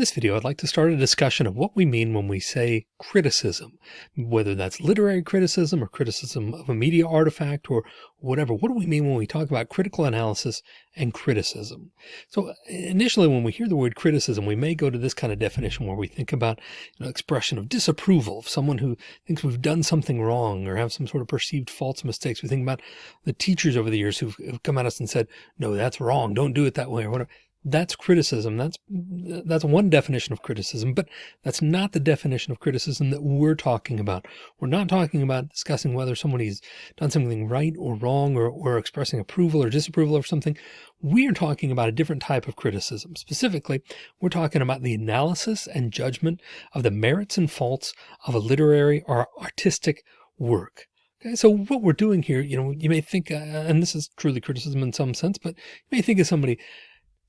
this video, I'd like to start a discussion of what we mean when we say criticism, whether that's literary criticism or criticism of a media artifact or whatever. What do we mean when we talk about critical analysis and criticism? So initially, when we hear the word criticism, we may go to this kind of definition where we think about you know, expression of disapproval of someone who thinks we've done something wrong or have some sort of perceived faults, mistakes. We think about the teachers over the years who've come at us and said, no, that's wrong. Don't do it that way or whatever. That's criticism. That's that's one definition of criticism, but that's not the definition of criticism that we're talking about. We're not talking about discussing whether somebody's done something right or wrong or, or expressing approval or disapproval of something. We are talking about a different type of criticism. Specifically, we're talking about the analysis and judgment of the merits and faults of a literary or artistic work. Okay, so what we're doing here, you know, you may think, uh, and this is truly criticism in some sense, but you may think of somebody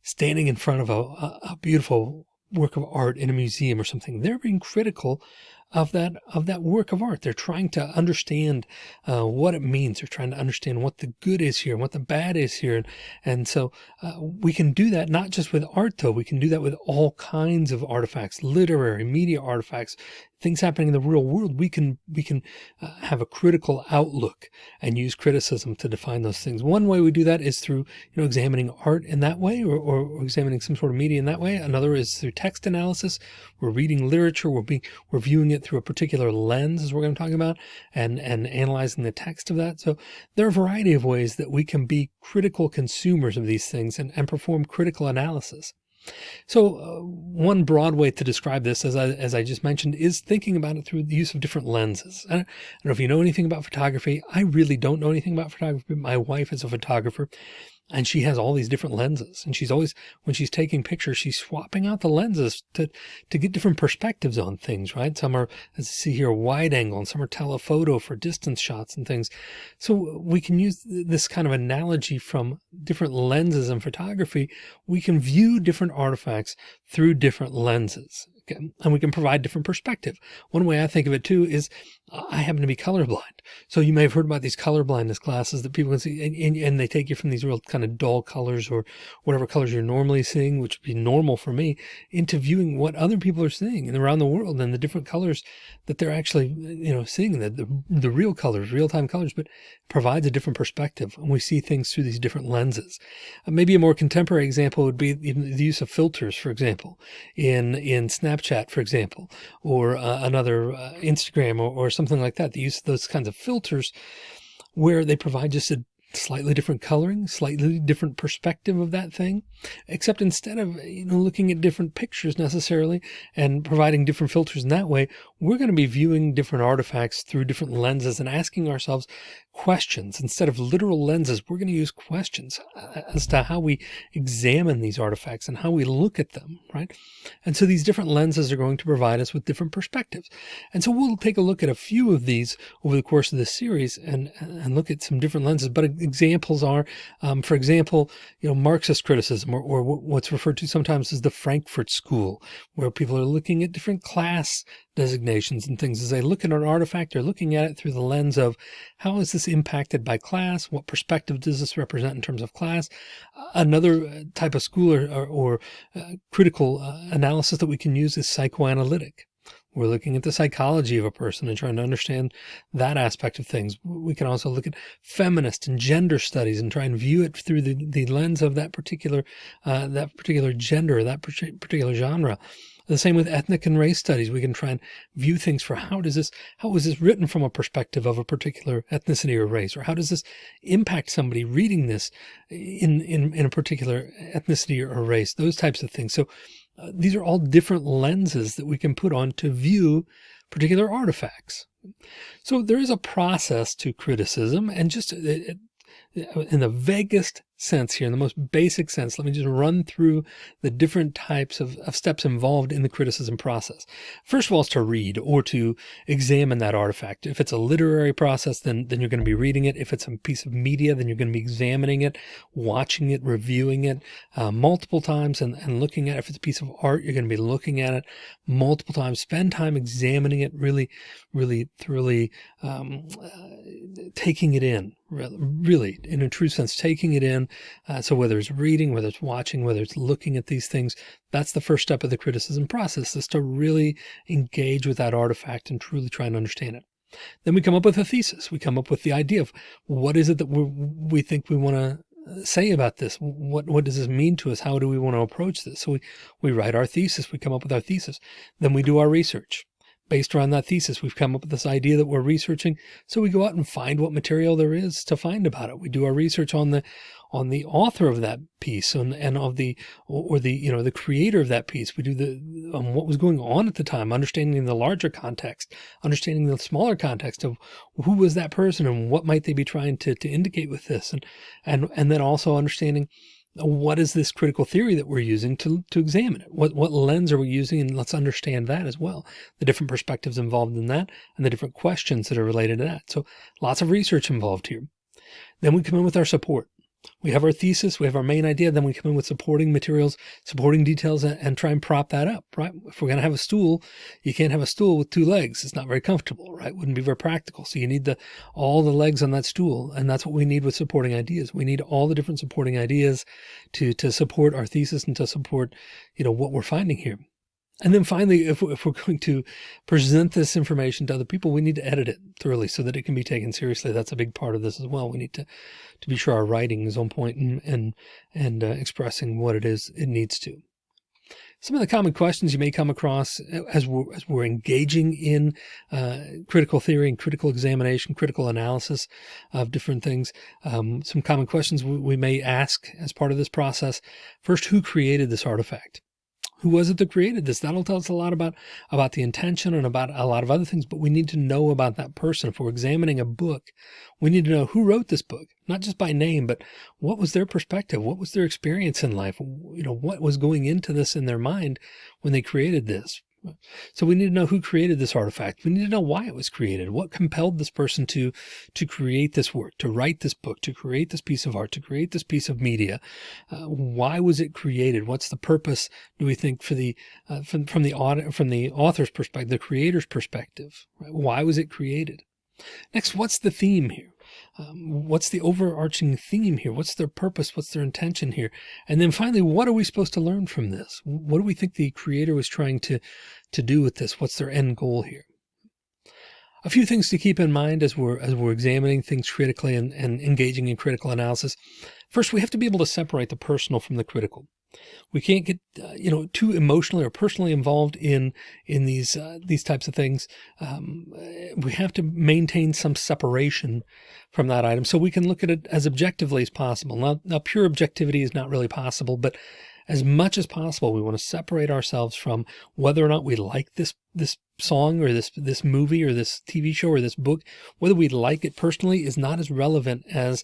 standing in front of a, a beautiful work of art in a museum or something. They're being critical of that of that work of art. They're trying to understand uh, what it means. They're trying to understand what the good is here and what the bad is here. And, and so uh, we can do that not just with art, though. We can do that with all kinds of artifacts, literary, media artifacts, things happening in the real world, we can we can uh, have a critical outlook and use criticism to define those things. One way we do that is through you know examining art in that way or, or, examining some sort of media in that way. Another is through text analysis. We're reading literature, we're being we're viewing it through a particular lens as we're going to talk about and and analyzing the text of that. So there are a variety of ways that we can be critical consumers of these things and, and perform critical analysis. So uh, one broad way to describe this, as I, as I just mentioned, is thinking about it through the use of different lenses. I don't, I don't know if you know anything about photography. I really don't know anything about photography. My wife is a photographer and she has all these different lenses. And she's always when she's taking pictures she's swapping out the lenses to to get different perspectives on things right? Some are as you see here wide angle and some are telephoto for distance shots and things. So we can use this kind of analogy from different lenses in photography. We can view different artifacts through different lenses and we can provide different perspective. One way I think of it too is I happen to be colorblind. So you may have heard about these color blindness classes that people can see and, and, and, they take you from these real kind of dull colors or whatever colors you're normally seeing, which would be normal for me into viewing what other people are seeing and around the world and the different colors that they're actually, you know, seeing the, the, the real colors, real time colors, but provides a different perspective. And we see things through these different lenses. Uh, maybe a more contemporary example would be the use of filters, for example, in, in Snapchat, for example, or uh, another uh, Instagram or, or something like that. The use of those kinds of filters where they provide just a slightly different coloring, slightly different perspective of that thing, except instead of, you know, looking at different pictures necessarily and providing different filters in that way, we're going to be viewing different artifacts through different lenses and asking ourselves questions instead of literal lenses. We're going to use questions uh, as to how we examine these artifacts and how we look at them. Right. And so these different lenses are going to provide us with different perspectives. And so we'll take a look at a few of these over the course of this series and, and look at some different lenses, but examples are, um, for example, you know, Marxist criticism or, or what's referred to sometimes as the Frankfurt School, where people are looking at different class designations and things. As they look at an artifact, they're looking at it through the lens of how is this impacted by class? What perspective does this represent in terms of class? Another uh, type of school or, or, or uh, critical uh, analysis that we can use is psychoanalytic. We're looking at the psychology of a person and trying to understand that aspect of things. We can also look at feminist and gender studies and try and view it through the, the lens of that particular, uh, that particular gender, that particular genre. The same with ethnic and race studies. We can try and view things for how does this, how was this written from a perspective of a particular ethnicity or race, or how does this impact somebody reading this in, in, in a particular ethnicity or race, those types of things. So uh, these are all different lenses that we can put on to view particular artifacts. So there is a process to criticism and just it, it, in the vaguest sense here, in the most basic sense, let me just run through the different types of, of steps involved in the criticism process. First of all, is to read or to examine that artifact. If it's a literary process, then, then you're going to be reading it. If it's a piece of media, then you're going to be examining it, watching it, reviewing it uh, multiple times and, and looking at it. If it's a piece of art, you're going to be looking at it multiple times. Spend time examining it really, really thoroughly, um, uh, taking it in really in a true sense taking it in. Uh, so whether it's reading whether it's watching whether it's looking at these things that's the first step of the criticism process is to really engage with that artifact and truly try and understand it. Then we come up with a thesis. We come up with the idea of what is it that we think we want to uh, say about this? What what does this mean to us? How do we want to approach this? So we we write our thesis. We come up with our thesis. Then we do our research based around that thesis, we've come up with this idea that we're researching. So we go out and find what material there is to find about it. We do our research on the on the author of that piece and, and of the or the you know the creator of that piece. We do the um, what was going on at the time, understanding the larger context, understanding the smaller context of who was that person and what might they be trying to to indicate with this, and and and then also understanding what is this critical theory that we're using to, to examine it? What, what lens are we using? And let's understand that as well. The different perspectives involved in that and the different questions that are related to that. So lots of research involved here. Then we come in with our support. We have our thesis, we have our main idea, then we come in with supporting materials, supporting details, and, and try and prop that up, right? If we're going to have a stool, you can't have a stool with two legs. It's not very comfortable, right? Wouldn't be very practical. So you need the all the legs on that stool, and that's what we need with supporting ideas. We need all the different supporting ideas to to support our thesis and to support, you know, what we're finding here. And then finally, if, if we're going to present this information to other people, we need to edit it thoroughly so that it can be taken seriously. That's a big part of this as well. We need to, to be sure our writing is on point and, and, and uh, expressing what it is it needs to. Some of the common questions you may come across uh, as we're, as we're engaging in uh, critical theory and critical examination, critical analysis of different things. Um, some common questions we, we may ask as part of this process. First, who created this artifact? Who was it that created this? That'll tell us a lot about, about the intention and about a lot of other things, but we need to know about that person. If we're examining a book, we need to know who wrote this book, not just by name, but what was their perspective? What was their experience in life? You know, what was going into this in their mind when they created this? So we need to know who created this artifact. We need to know why it was created. What compelled this person to, to create this work, to write this book, to create this piece of art, to create this piece of media. Uh, why was it created? What's the purpose, do we think, for the, uh, from, from the audit, from the author's perspective, the creator's perspective? Right? Why was it created? Next, what's the theme here? Um, what's the overarching theme here? What's their purpose? What's their intention here? And then finally, what are we supposed to learn from this? What do we think the creator was trying to, to do with this? What's their end goal here? A few things to keep in mind as we're, as we're examining things critically and, and engaging in critical analysis. First, we have to be able to separate the personal from the critical. We can't get, uh, you know, too emotionally or personally involved in, in these, uh, these types of things. Um, we have to maintain some separation from that item so we can look at it as objectively as possible. Now, now pure objectivity is not really possible, but as much as possible, we want to separate ourselves from whether or not we like this, this song or this, this movie or this TV show or this book, whether we like it personally is not as relevant as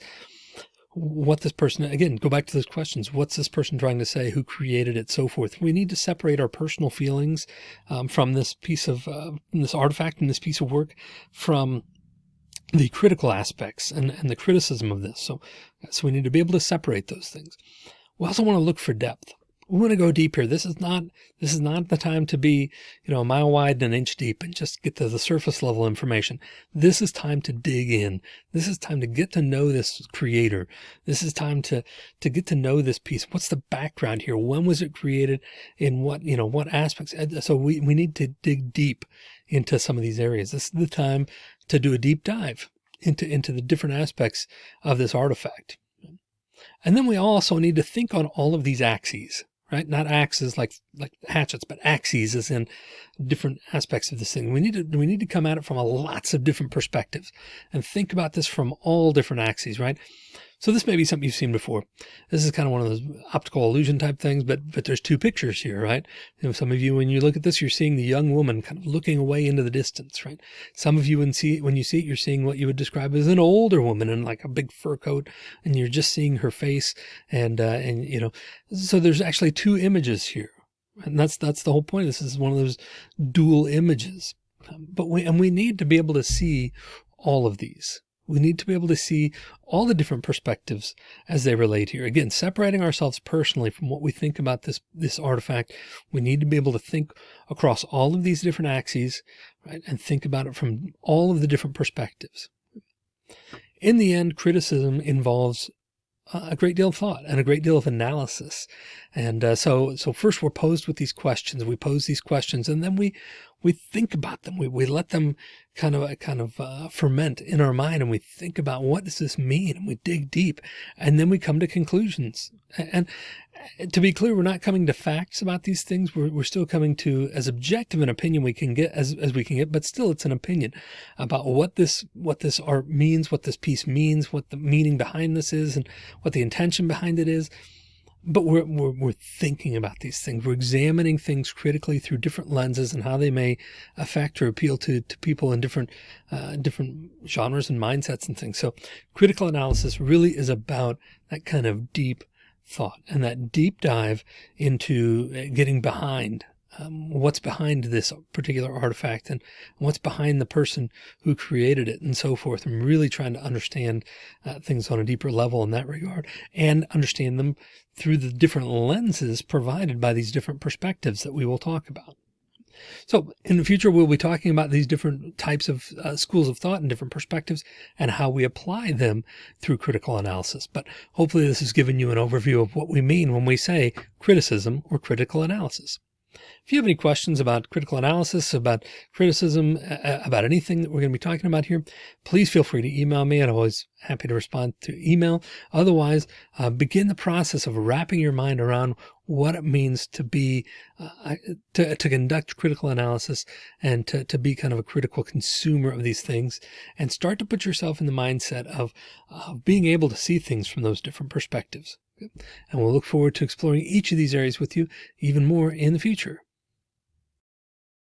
what this person, again, go back to those questions. What's this person trying to say? Who created it? So forth. We need to separate our personal feelings um, from this piece of uh, this artifact and this piece of work from the critical aspects and, and the criticism of this. So, so we need to be able to separate those things. We also want to look for depth we want to go deep here. This is not, this is not the time to be, you know, a mile wide and an inch deep and just get to the surface level information. This is time to dig in. This is time to get to know this creator. This is time to, to get to know this piece. What's the background here? When was it created? In what, you know, what aspects? So we, we need to dig deep into some of these areas. This is the time to do a deep dive into, into the different aspects of this artifact. And then we also need to think on all of these axes right? Not axes like, like hatchets, but axes as in different aspects of this thing. We need to, we need to come at it from a lots of different perspectives and think about this from all different axes, right? So this may be something you've seen before. This is kind of one of those optical illusion type things, but, but there's two pictures here, right? You know, some of you, when you look at this, you're seeing the young woman kind of looking away into the distance, right? Some of you, when see, when you see it, you're seeing what you would describe as an older woman in like a big fur coat, and you're just seeing her face. And, uh, and, you know, so there's actually two images here. And that's, that's the whole point. This is one of those dual images. But we, and we need to be able to see all of these. We need to be able to see all the different perspectives as they relate here. Again, separating ourselves personally from what we think about this, this artifact. We need to be able to think across all of these different axes, right? And think about it from all of the different perspectives. in the end, criticism involves a great deal of thought and a great deal of analysis. And uh, so, so first we're posed with these questions. We pose these questions, and then we we think about them. We we let them kind of kind of uh, ferment in our mind, and we think about what does this mean, and we dig deep, and then we come to conclusions. And, to be clear, we're not coming to facts about these things. We're, we're still coming to as objective an opinion we can get as, as we can get, but still it's an opinion about what this, what this art means, what this piece means, what the meaning behind this is, and what the intention behind it is. But we're, we're, we're thinking about these things. We're examining things critically through different lenses and how they may affect or appeal to, to people in different, uh, different genres and mindsets and things. So critical analysis really is about that kind of deep thought and that deep dive into uh, getting behind um, what's behind this particular artifact and what's behind the person who created it and so forth. I'm really trying to understand uh, things on a deeper level in that regard and understand them through the different lenses provided by these different perspectives that we will talk about. So in the future, we'll be talking about these different types of uh, schools of thought and different perspectives and how we apply them through critical analysis. But hopefully this has given you an overview of what we mean when we say criticism or critical analysis. If you have any questions about critical analysis, about criticism, about anything that we're going to be talking about here, please feel free to email me. I'm always happy to respond to email. Otherwise, uh, begin the process of wrapping your mind around what it means to be, uh, to, to conduct critical analysis and to, to be kind of a critical consumer of these things and start to put yourself in the mindset of, of being able to see things from those different perspectives. And we'll look forward to exploring each of these areas with you even more in the future.